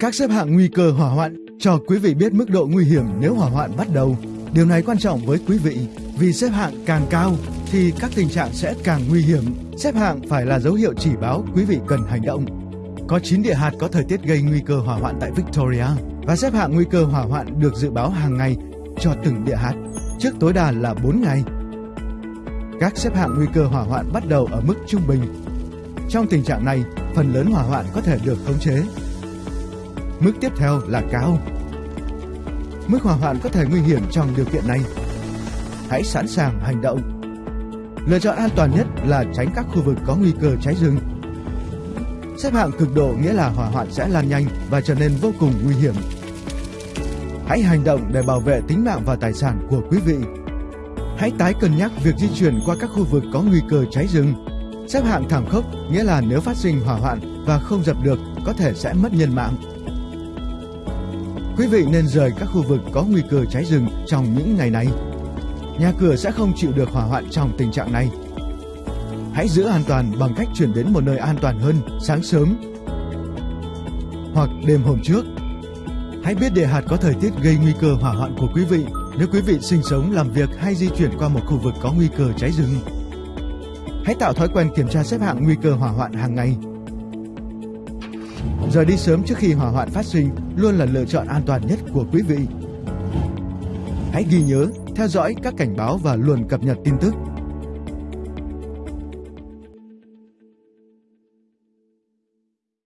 Các xếp hạng nguy cơ hỏa hoạn cho quý vị biết mức độ nguy hiểm nếu hỏa hoạn bắt đầu. Điều này quan trọng với quý vị vì xếp hạng càng cao thì các tình trạng sẽ càng nguy hiểm. Xếp hạng phải là dấu hiệu chỉ báo quý vị cần hành động. Có 9 địa hạt có thời tiết gây nguy cơ hỏa hoạn tại Victoria và xếp hạng nguy cơ hỏa hoạn được dự báo hàng ngày cho từng địa hạt, trước tối đa là 4 ngày. Các xếp hạng nguy cơ hỏa hoạn bắt đầu ở mức trung bình. Trong tình trạng này, phần lớn hỏa hoạn có thể được khống chế. Mức tiếp theo là cao. Mức hỏa hoạn có thể nguy hiểm trong điều kiện này. Hãy sẵn sàng hành động. Lựa chọn an toàn nhất là tránh các khu vực có nguy cơ cháy rừng. Xếp hạng cực độ nghĩa là hỏa hoạn sẽ lan nhanh và trở nên vô cùng nguy hiểm. Hãy hành động để bảo vệ tính mạng và tài sản của quý vị. Hãy tái cân nhắc việc di chuyển qua các khu vực có nguy cơ cháy rừng. Xếp hạng thảm khốc nghĩa là nếu phát sinh hỏa hoạn và không dập được, có thể sẽ mất nhân mạng. Quý vị nên rời các khu vực có nguy cơ cháy rừng trong những ngày này. Nhà cửa sẽ không chịu được hỏa hoạn trong tình trạng này. Hãy giữ an toàn bằng cách chuyển đến một nơi an toàn hơn sáng sớm hoặc đêm hôm trước. Hãy biết địa hạt có thời tiết gây nguy cơ hỏa hoạn của quý vị nếu quý vị sinh sống, làm việc hay di chuyển qua một khu vực có nguy cơ cháy rừng. Hãy tạo thói quen kiểm tra xếp hạng nguy cơ hỏa hoạn hàng ngày. Rời đi sớm trước khi hỏa hoạn phát sinh luôn là lựa chọn an toàn nhất của quý vị. Hãy ghi nhớ, theo dõi các cảnh báo và luôn cập nhật tin tức